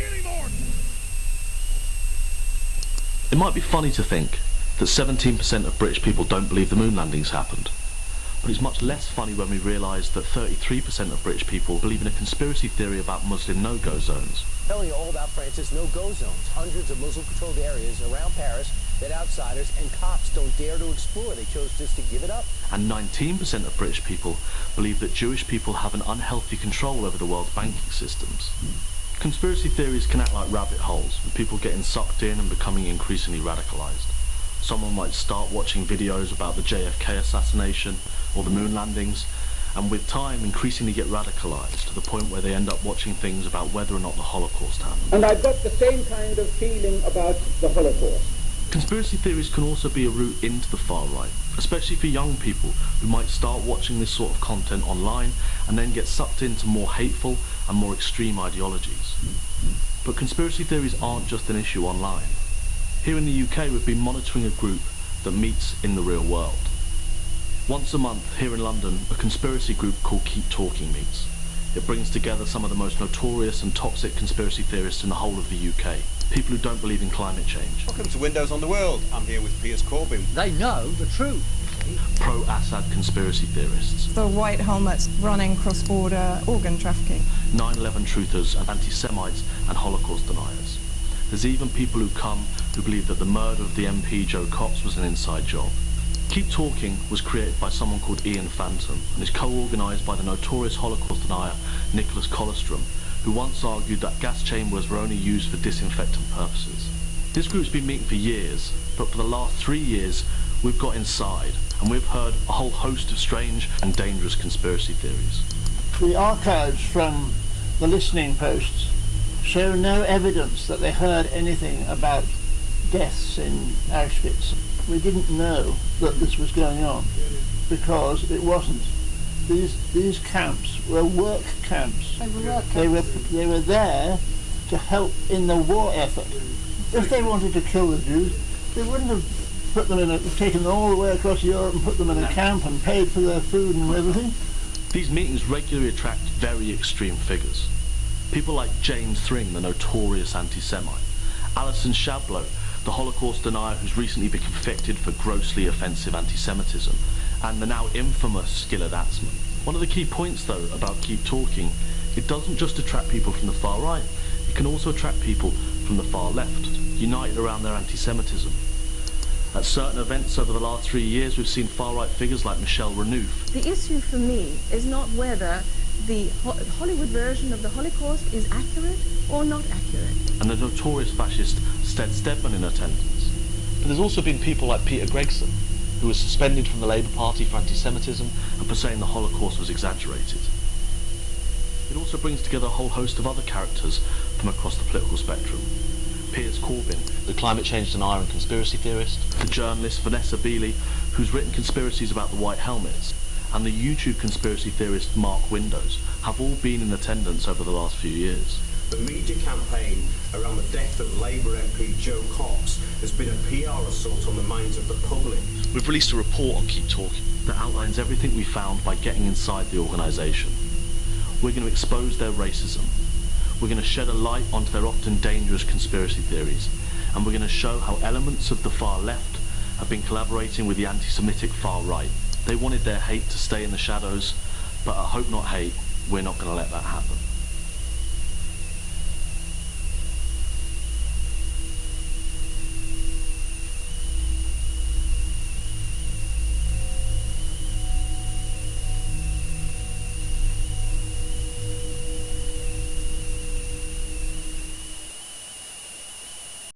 anymore. It might be funny to think that 17% of British people don't believe the moon landings happened. But it's much less funny when we realise that 33% of British people believe in a conspiracy theory about Muslim no-go zones. Telling you all about France's no-go zones, hundreds of Muslim-controlled areas around Paris that outsiders and cops don't dare to explore. They chose just to give it up. And 19% of British people believe that Jewish people have an unhealthy control over the world's banking systems. Conspiracy theories can act like rabbit holes, with people getting sucked in and becoming increasingly radicalised. Someone might start watching videos about the JFK assassination or the moon landings, and with time increasingly get radicalised to the point where they end up watching things about whether or not the Holocaust happened. And I've got the same kind of feeling about the Holocaust. Conspiracy theories can also be a route into the far right, especially for young people who might start watching this sort of content online and then get sucked into more hateful and more extreme ideologies. But conspiracy theories aren't just an issue online. Here in the UK we've been monitoring a group that meets in the real world. Once a month here in London a conspiracy group called Keep Talking meets. It brings together some of the most notorious and toxic conspiracy theorists in the whole of the UK. People who don't believe in climate change. Welcome to Windows on the World. I'm here with Piers Corbyn. They know the truth. Pro-Assad conspiracy theorists. The white helmets running cross-border organ trafficking. 9-11 truthers and anti-Semites and Holocaust deniers. There's even people who come who believe that the murder of the MP Jo Cox was an inside job. Keep Talking was created by someone called Ian Fantom and is co-organised by the notorious Holocaust denier Nicholas Kollerstrom, who once argued that gas chambers were only used for disinfectant purposes. This group's been meeting for years, but for the last three years we've got inside and we've heard a whole host of strange and dangerous conspiracy theories. The archives from the listening posts show no evidence that they heard anything about deaths in Auschwitz. We didn't know that this was going on because it wasn't. These these camps were work camps. They were work They were they were there to help in the war effort. If they wanted to kill the Jews, they wouldn't have put them in a, taken them all the way across Europe and put them in a camp and paid for their food and everything. These meetings regularly attract very extreme figures. People like James Thring, the notorious anti-Semite, Alison Chabloz, the Holocaust denier who's recently been convicted for grossly offensive anti-Semitism, and the now infamous Gilad Atzmon. One of the key points though about Keep Talking, it doesn't just attract people from the far right, it can also attract people from the far left, united around their anti-Semitism. At certain events over the last three years we've seen far-right figures like Michèle Renouf. The issue for me is not whether the Ho Hollywood version of the Holocaust is accurate or not accurate. And the notorious fascist Stead Stedman in attendance. But there's also been people like Peter Gregson, who was suspended from the Labour Party for anti-Semitism and for saying the Holocaust was exaggerated. It also brings together a whole host of other characters from across the political spectrum. Piers Corbyn, the climate change denier and conspiracy theorist, the journalist Vanessa Beeley, who's written conspiracies about the White Helmets, and the YouTube conspiracy theorist Mark Windows have all been in attendance over the last few years. The media campaign around the death of Labour MP Jo Cox has been a PR assault on the minds of the public. We've released a report on Keep Talking that outlines everything we found by getting inside the organisation. We're going to expose their racism. We're going to shed a light onto their often dangerous conspiracy theories. And we're going to show how elements of the far left have been collaborating with the anti-Semitic far right. They wanted their hate to stay in the shadows, but I hope not hate, we're not going to let that happen.